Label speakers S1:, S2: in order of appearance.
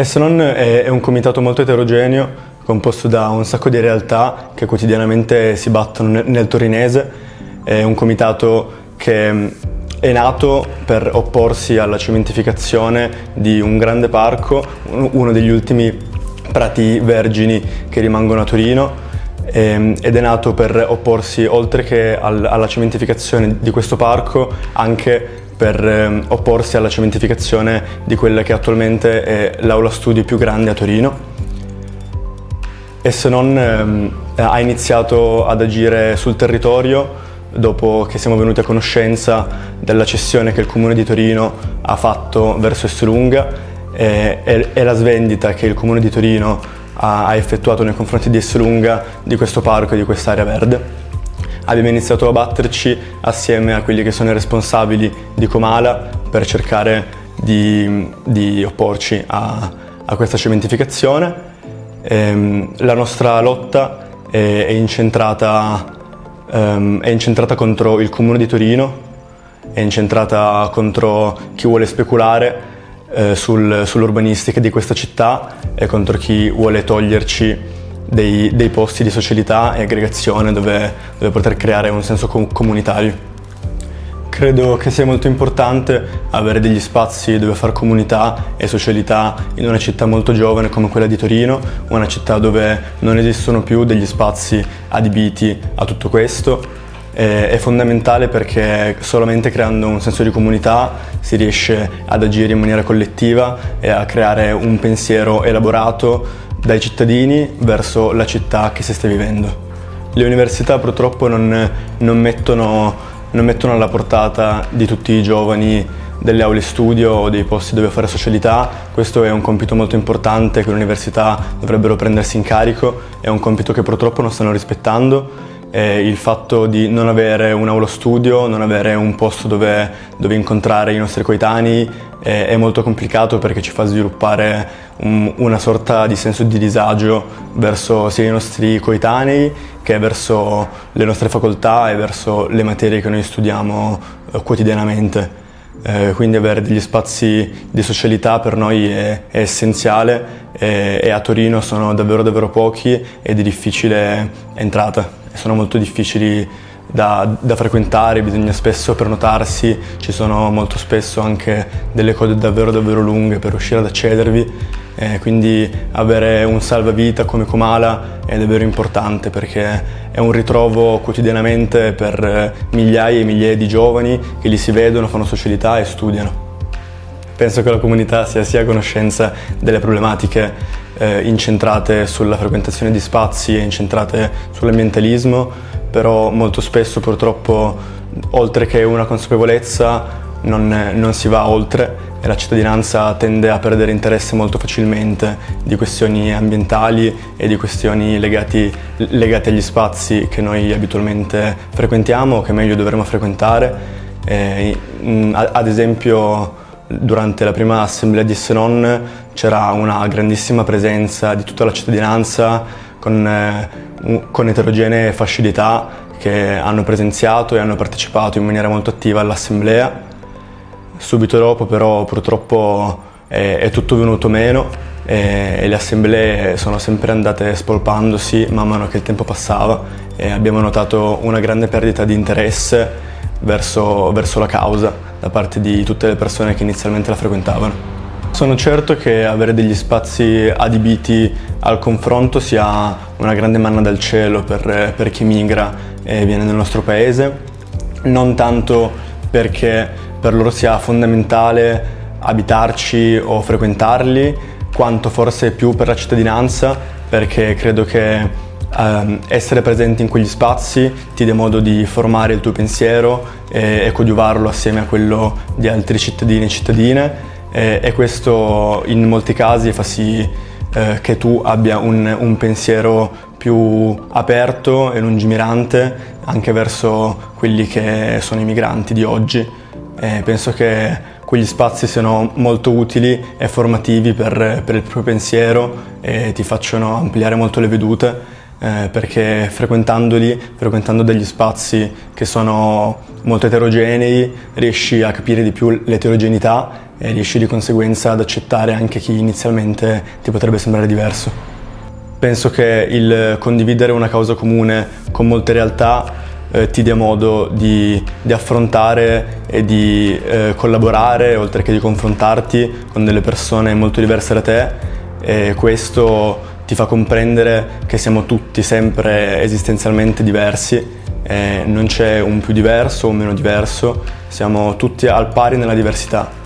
S1: E se non è, un comitato molto eterogeneo, composto da un sacco di realtà che quotidianamente si battono nel torinese. È un comitato che è nato per opporsi alla cementificazione di un grande parco, uno degli ultimi prati vergini che rimangono a Torino ehm, ed è nato per opporsi oltre che alla cementificazione di questo parco anche per ehm, opporsi alla cementificazione di quella che attualmente è l'aula studi più grande a Torino. E se non ehm, ha iniziato ad agire sul territorio dopo che siamo venuti a conoscenza della cessione che il Comune di Torino ha fatto verso Esselunga e, la svendita che il Comune di Torino ha, ha effettuato nei confronti di Esselunga di questo parco e di quest'area verde abbiamo iniziato a batterci assieme a quelli che sono i responsabili di Comala per cercare di, di opporci a, a, questa cementificazione. Ehm, la nostra lotta è, è, incentrata, um, è incentrata contro il Comune di Torino, è incentrata contro chi vuole speculare eh, sul, sull'urbanistica di questa città e contro chi vuole toglierci dei, dei posti di socialità e aggregazione dove, dove poter creare un senso comunitario. Credo che sia molto importante avere degli spazi dove fare comunità e socialità in una città molto giovane come quella di Torino, una città dove non esistono più degli spazi adibiti a tutto questo. È fondamentale perché solamente creando un senso di comunità si riesce ad agire in maniera collettiva e a creare un pensiero elaborato dai cittadini verso la città che si sta vivendo. Le università purtroppo non, non, mettono, non mettono alla portata di tutti i giovani delle aule studio o dei posti dove fare socialità, questo è un compito molto importante che le università dovrebbero prendersi in carico, è un compito che purtroppo non stanno rispettando eh, il fatto di non avere un aula studio, non avere un posto dove, dove incontrare i nostri coetanei eh, è molto complicato perché ci fa sviluppare un, una sorta di senso di disagio verso sia i nostri coetanei che verso le nostre facoltà e verso le materie che noi studiamo eh, quotidianamente. Eh, quindi avere degli spazi di socialità per noi è, è essenziale e, e a Torino sono davvero davvero pochi e di difficile entrata. Sono molto difficili da, da, frequentare, bisogna spesso prenotarsi, ci sono molto spesso anche delle code davvero davvero lunghe per riuscire ad accedervi, eh, quindi avere un salvavita come Comala è davvero importante perché è un ritrovo quotidianamente per migliaia e migliaia di giovani che li si vedono, fanno socialità e studiano. Penso che la comunità sia sia a conoscenza delle problematiche eh, incentrate sulla frequentazione di spazi e incentrate sull'ambientalismo, però molto spesso purtroppo oltre che una consapevolezza non, non si va oltre e la cittadinanza tende a perdere interesse molto facilmente di questioni ambientali e di questioni legati, legate agli spazi che noi abitualmente frequentiamo o che meglio dovremmo frequentare. Eh, ad esempio Durante la prima assemblea di Senon c'era una grandissima presenza di tutta la cittadinanza con, eh, con eterogenee facilità che hanno presenziato e hanno partecipato in maniera molto attiva all'assemblea. Subito dopo però purtroppo è, è tutto venuto meno e, e, le assemblee sono sempre andate spolpandosi man mano che il tempo passava e abbiamo notato una grande perdita di interesse verso, verso la causa da parte di tutte le persone che inizialmente la frequentavano. Sono certo che avere degli spazi adibiti al confronto sia una grande manna dal cielo per, per chi migra e viene nel nostro paese, non tanto perché per loro sia fondamentale abitarci o frequentarli, quanto forse più per la cittadinanza, perché credo che eh, essere presente in quegli spazi ti dà modo di formare il tuo pensiero e, e coadiuvarlo assieme a quello di altri cittadini e cittadine e, e questo in molti casi fa sì eh, che tu abbia un, un pensiero più aperto e lungimirante anche verso quelli che sono i migranti di oggi. E penso che quegli spazi siano molto utili e formativi per, per il proprio pensiero e ti facciano ampliare molto le vedute eh, perché frequentandoli, frequentando degli spazi che sono molto eterogenei, riesci a capire di più l'eterogeneità e riesci di conseguenza ad accettare anche chi inizialmente ti potrebbe sembrare diverso. Penso che il condividere una causa comune con molte realtà eh, ti dia modo di, di affrontare e di eh, collaborare oltre che di confrontarti con delle persone molto diverse da te. E questo ti fa comprendere che siamo tutti sempre esistenzialmente diversi. E non c'è un più diverso o un meno diverso, siamo tutti al pari nella diversità.